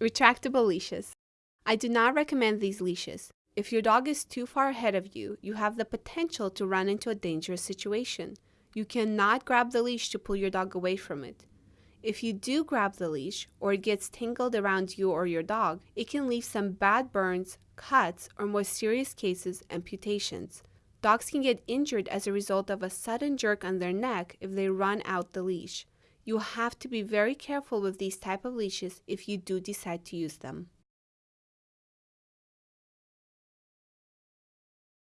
Retractable leashes. I do not recommend these leashes. If your dog is too far ahead of you, you have the potential to run into a dangerous situation. You cannot grab the leash to pull your dog away from it. If you do grab the leash or it gets tangled around you or your dog, it can leave some bad burns, cuts, or more serious cases, amputations. Dogs can get injured as a result of a sudden jerk on their neck if they run out the leash. You have to be very careful with these type of leashes if you do decide to use them.